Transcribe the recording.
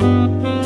Música